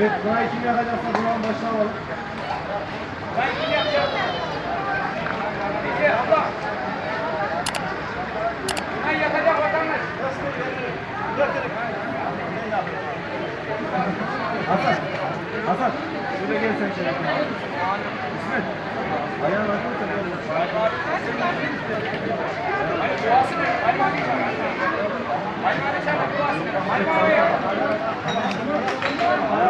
Evet, buna iki yakacaksa buranın başına alalım. Ben iki yakacağım. İki, abla. Ben yakacak vatandaş. Hasan, Hasan. Şurada gel sen şöyle. İsmet. Ayağına bakın sen gel. Ali boğası ne? Ali mavi çağır. Ali mavi çağır. Ali mavi. Ali mavi.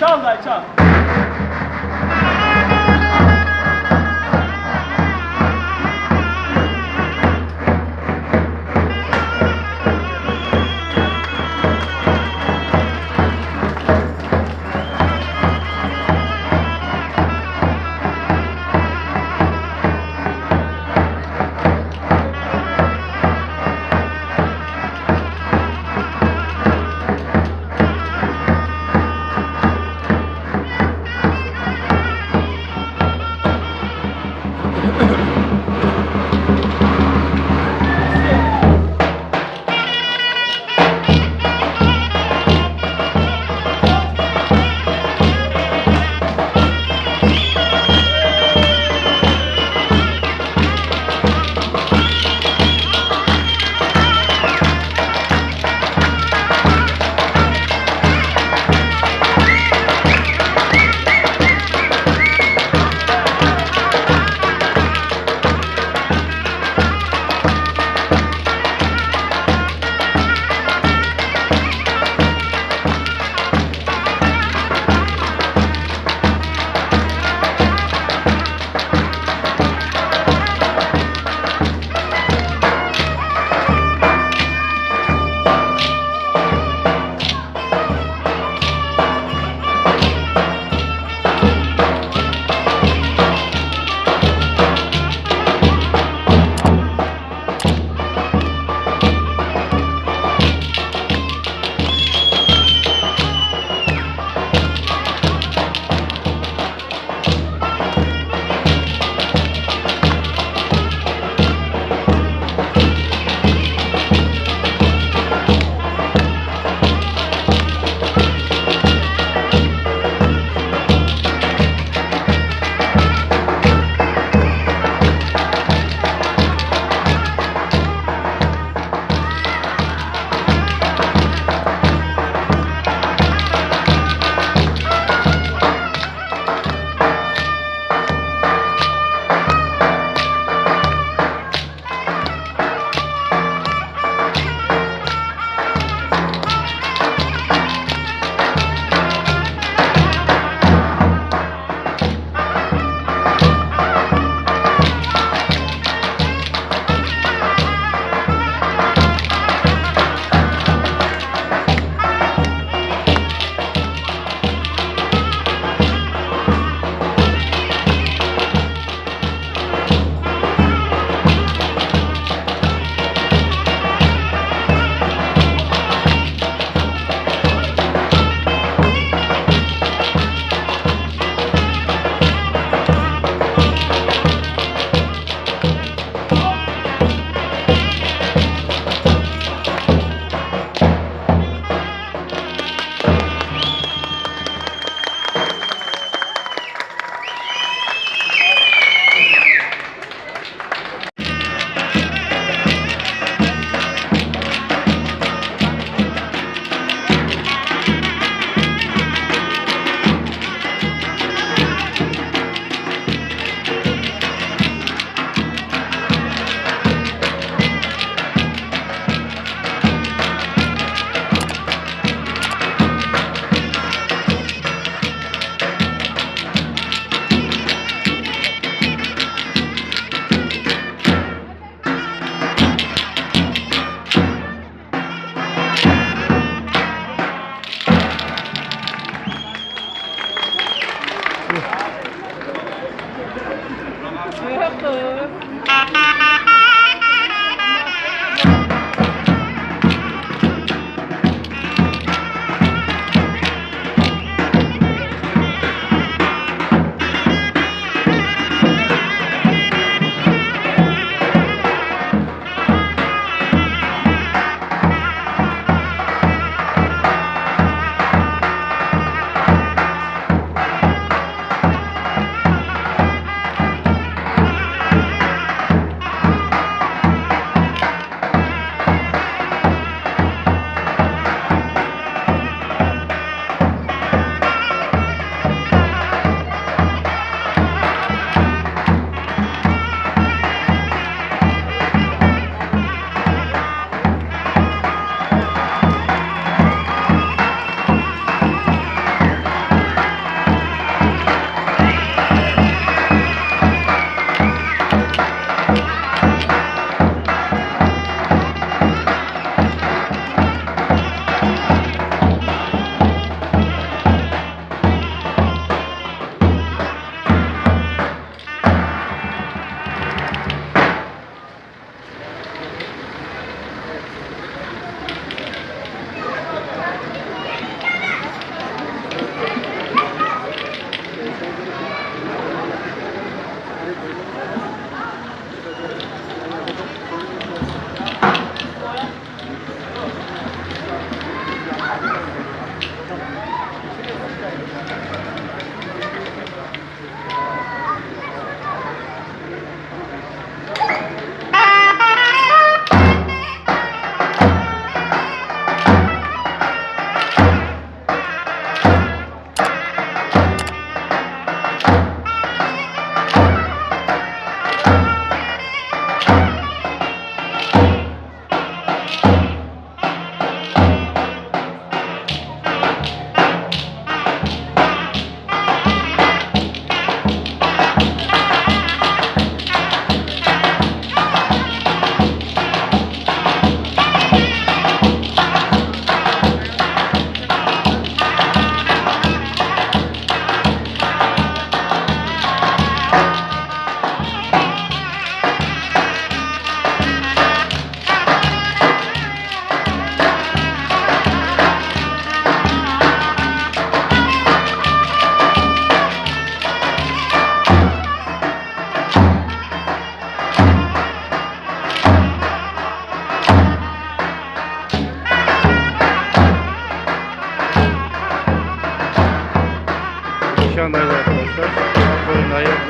Çal dayı çal. Thank you.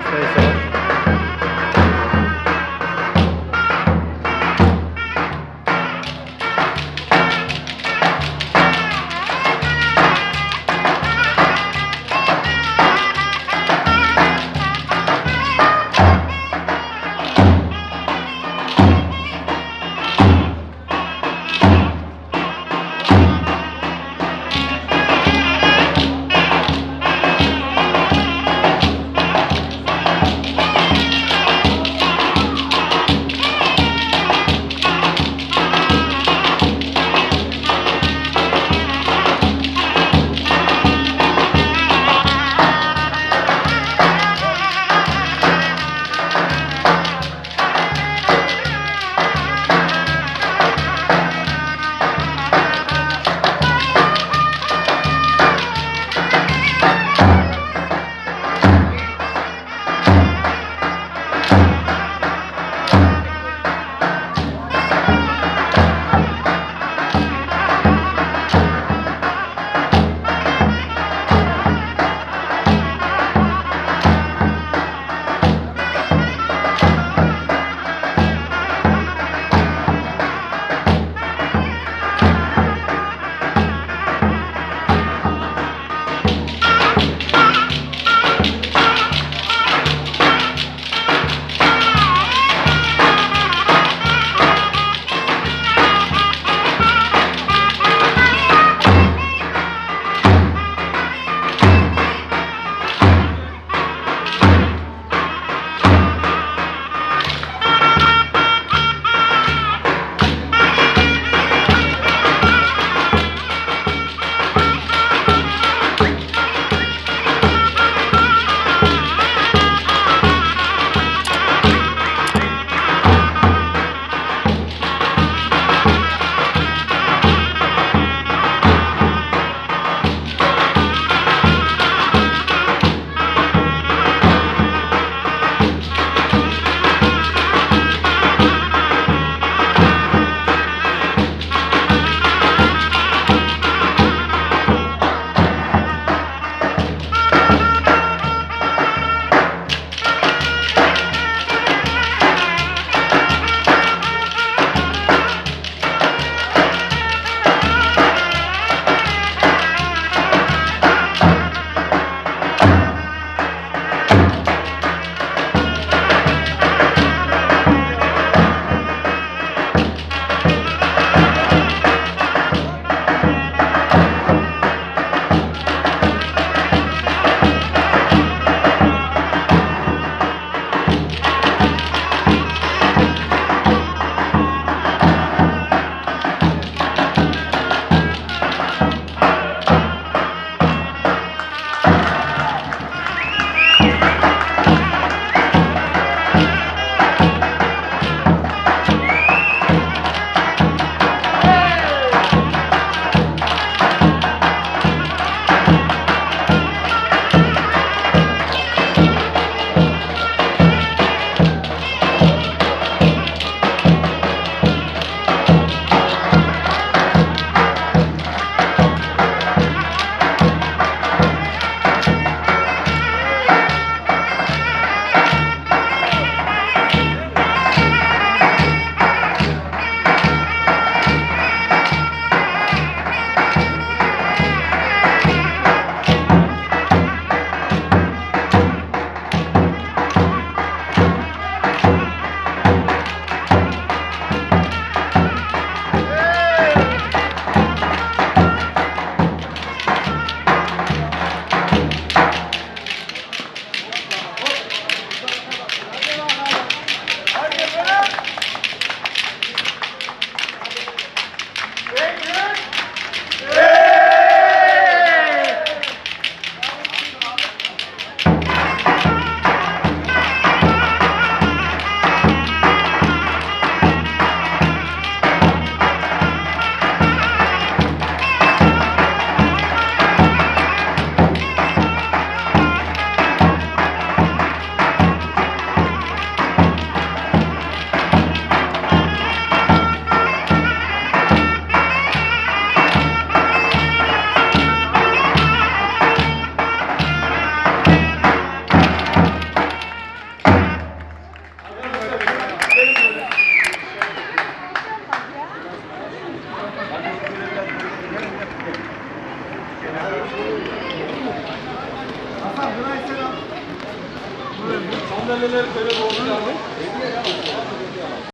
this place.